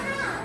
上。